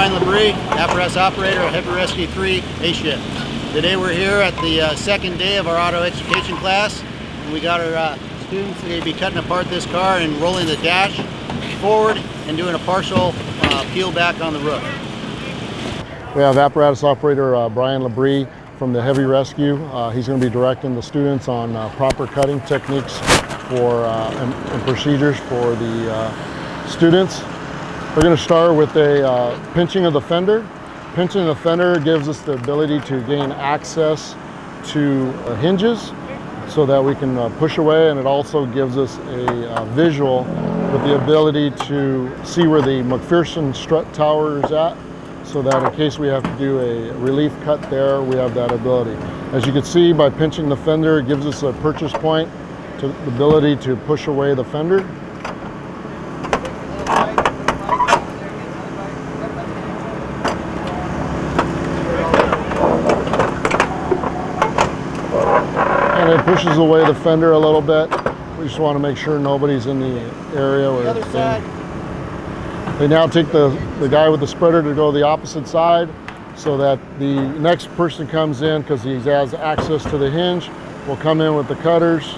Brian Labrie, apparatus operator at Heavy Rescue 3 A shift. Today we're here at the uh, second day of our auto education class and we got our uh, students going to be cutting apart this car and rolling the dash forward and doing a partial uh, peel back on the roof. We have apparatus operator uh, Brian Labrie from the Heavy Rescue. Uh, he's going to be directing the students on uh, proper cutting techniques for and, and, procedures for the students. We're going to start with a uh, pinching of the fender. Pinching the fender gives us the ability to gain access to uh, hinges so that we can uh, push away and it also gives us a uh, visual with the ability to see where the MacPherson strut tower is at so that in case we have to do a relief cut there, we have that ability. As you can see by pinching the fender, it gives us a purchase point to the ability to push away the fender. And it pushes away the fender a little bit. We just want to make sure nobody's in the area where the side. They now take the, the guy with the spreader to go the opposite side so that the next person comes in because he has access to the hinge We'll come in with the cutters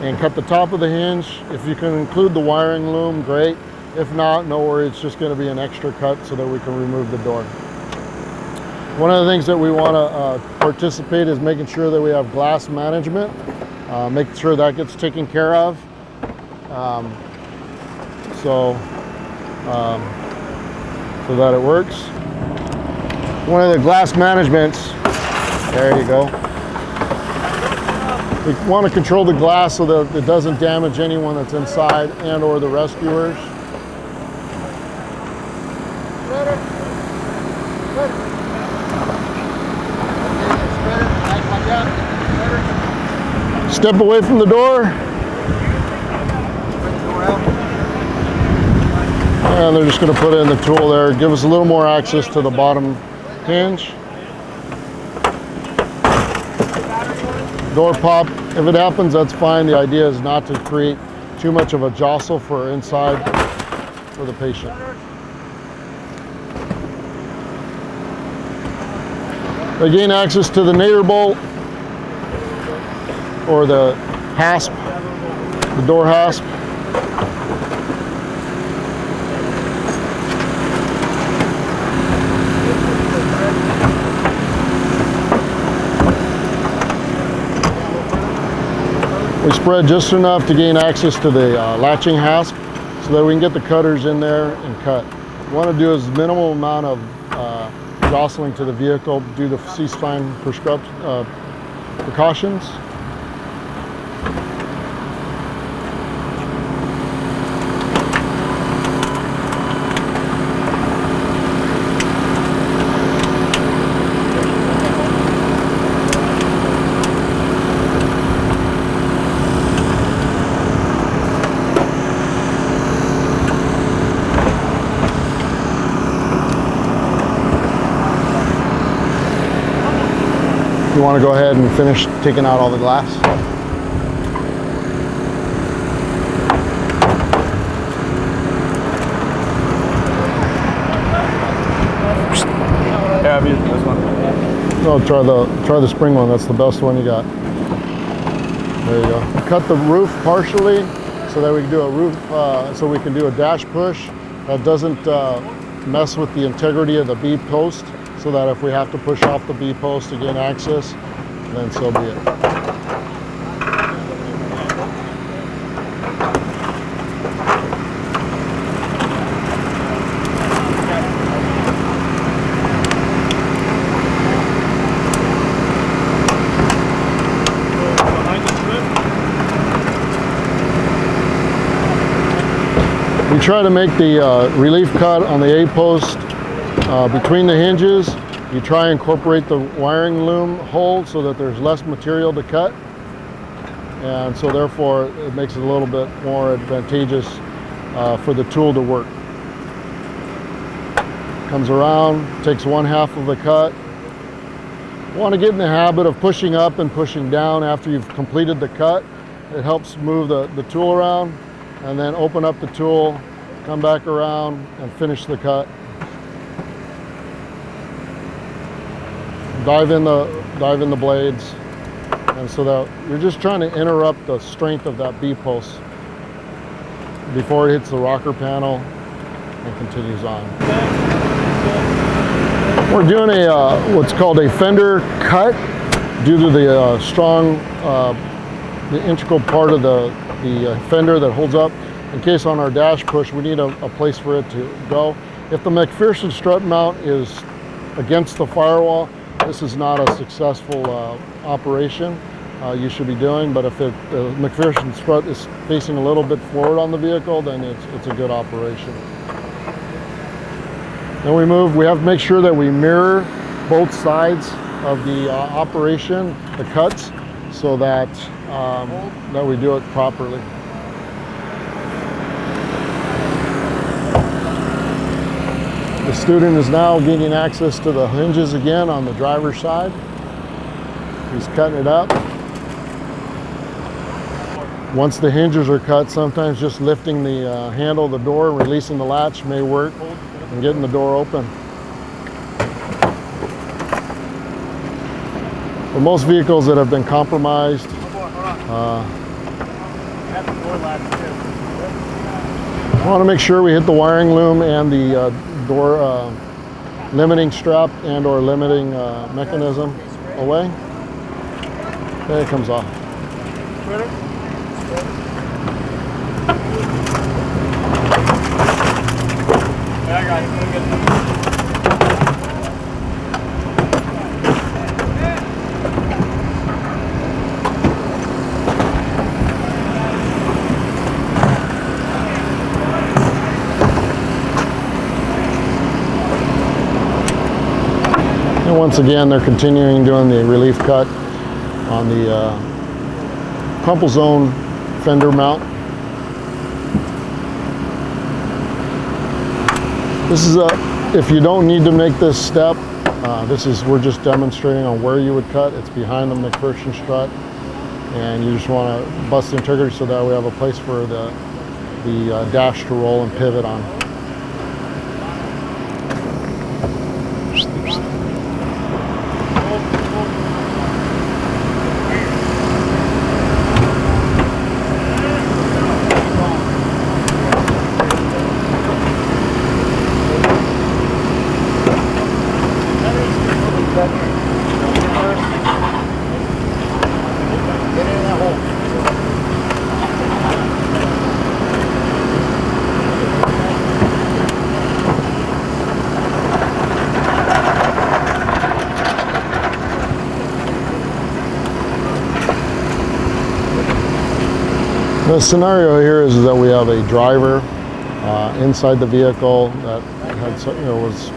and cut the top of the hinge. If you can include the wiring loom, great. If not, no worry, it's just gonna be an extra cut so that we can remove the door. One of the things that we wanna uh, participate is making sure that we have glass management, uh, make sure that gets taken care of. Um, so, um, so that it works. One of the glass managements, there you go. We want to control the glass so that it doesn't damage anyone that's inside and or the rescuers. Step away from the door. And they're just going to put in the tool there, give us a little more access to the bottom hinge. Door pop, if it happens, that's fine. The idea is not to create too much of a jostle for inside for the patient. They gain access to the Nader bolt or the hasp, the door hasp. We spread just enough to gain access to the uh, latching hasp so that we can get the cutters in there and cut. We want to do is minimal amount of uh, jostling to the vehicle, do the C-spine uh, precautions. You want to go ahead and finish taking out all the glass? Yeah, I've used this one. No, try the try the spring one. That's the best one you got. There you go. Cut the roof partially so that we can do a roof, uh, so we can do a dash push that doesn't uh, mess with the integrity of the B post so that if we have to push off the B post to gain access, then so be it. We try to make the uh, relief cut on the A post uh, between the hinges, you try incorporate the wiring loom hole so that there's less material to cut. And so therefore it makes it a little bit more advantageous uh, for the tool to work. Comes around, takes one half of the cut. Want to get in the habit of pushing up and pushing down after you've completed the cut. It helps move the, the tool around and then open up the tool, come back around and finish the cut dive in the dive in the blades, and so that you're just trying to interrupt the strength of that B post before it hits the rocker panel and continues on. We're doing a uh, what's called a fender cut due to the uh, strong, uh, the integral part of the the uh, fender that holds up. In case on our dash push, we need a, a place for it to go. If the MacPherson strut mount is against the firewall, this is not a successful uh, operation uh, you should be doing. But if it, the MacPherson strut is facing a little bit forward on the vehicle, then it's, it's a good operation. Then we move, we have to make sure that we mirror both sides of the uh, operation, the cuts, so that, um, that we do it properly. The student is now gaining access to the hinges again on the driver's side. He's cutting it up. Once the hinges are cut, sometimes just lifting the uh, handle of the door releasing the latch may work and getting the door open. For most vehicles that have been compromised, uh, I want to make sure we hit the wiring loom and the uh, door uh, limiting strap and or limiting uh, mechanism away. There it comes off. Yeah, I got it. We'll get it. And once again, they're continuing doing the relief cut on the uh, crumple zone fender mount. This is a, if you don't need to make this step, uh, this is, we're just demonstrating on where you would cut. It's behind the MacPherson strut. And you just want to bust the integrity so that we have a place for the, the uh, dash to roll and pivot on. The scenario here is that we have a driver uh, inside the vehicle that had, you know, was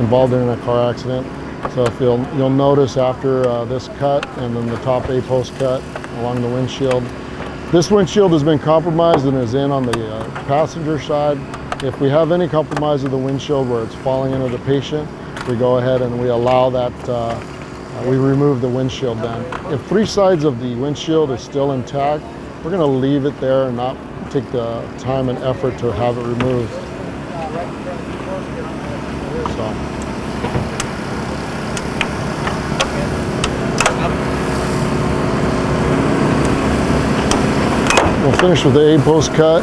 involved in a car accident. So if you'll, you'll notice after uh, this cut and then the top A post cut along the windshield, this windshield has been compromised and is in on the uh, passenger side. If we have any compromise of the windshield where it's falling into the patient, we go ahead and we allow that, uh, uh, we remove the windshield then. If three sides of the windshield is still intact, we're gonna leave it there and not take the time and effort to have it removed. So. We'll finish with the A post cut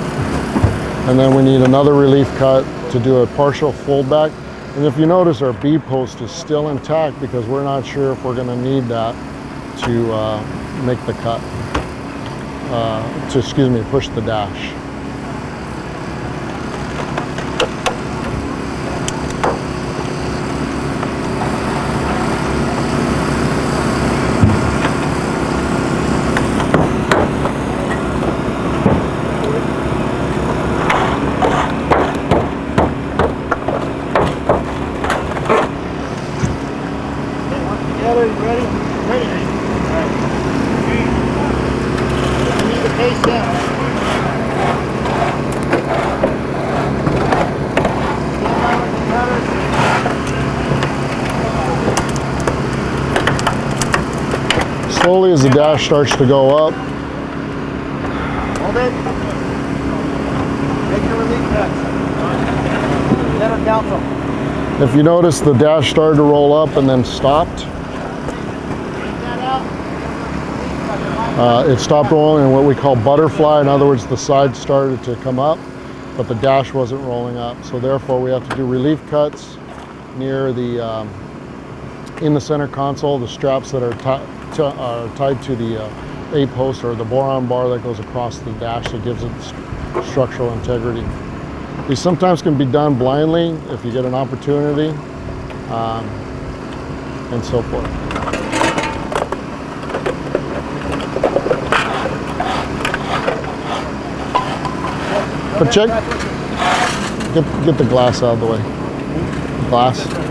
and then we need another relief cut to do a partial fold back. And if you notice our B post is still intact because we're not sure if we're gonna need that to uh, make the cut, uh, to, excuse me, push the dash. dash starts to go up. Hold it. Make your relief cuts. Let them. If you notice, the dash started to roll up and then stopped. Uh, it stopped rolling in what we call butterfly. In other words, the side started to come up, but the dash wasn't rolling up. So therefore, we have to do relief cuts near the, um, in the center console, the straps that are are tied to the uh, A post or the boron bar that goes across the dash that gives it st- structural integrity. These sometimes can be done blindly if you get an opportunity, um, and so forth. But check, get, get the glass out of the way. Glass.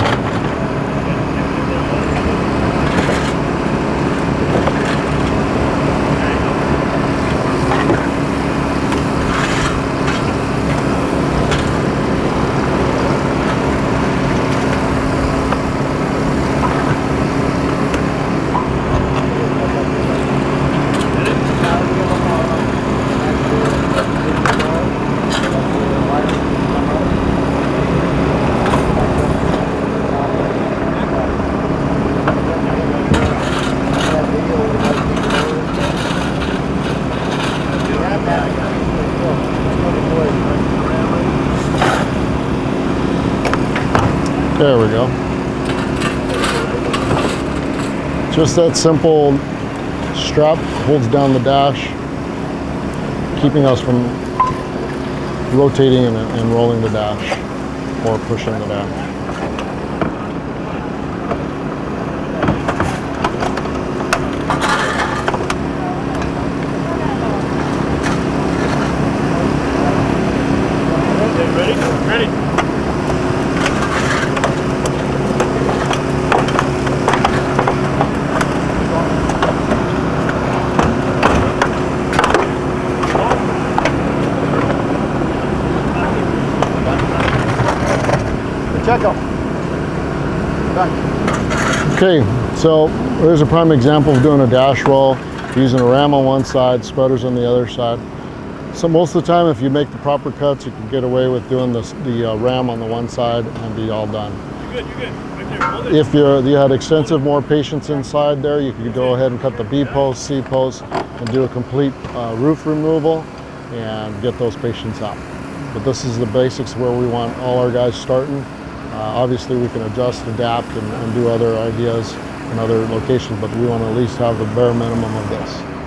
There we go. Just that simple strap holds down the dash, keeping us from rotating and, and rolling the dash or pushing the dash. Pacheco. Done. Okay, so there's a prime example of doing a dash roll using a ram on one side, sputters on the other side. So most of the time, if you make the proper cuts, you can get away with doing this, the uh, ram on the one side and be all done. You're good, you're good. Right there, hold it. If you're, you had extensive more patients inside there, you could go ahead and cut the B post, C post, and do a complete uh, roof removal and get those patients out. But this is the basics where we want all our guys starting. Uh, obviously, we can adjust, adapt, and, and do other ideas in other locations, but we want to at least have the bare minimum of this.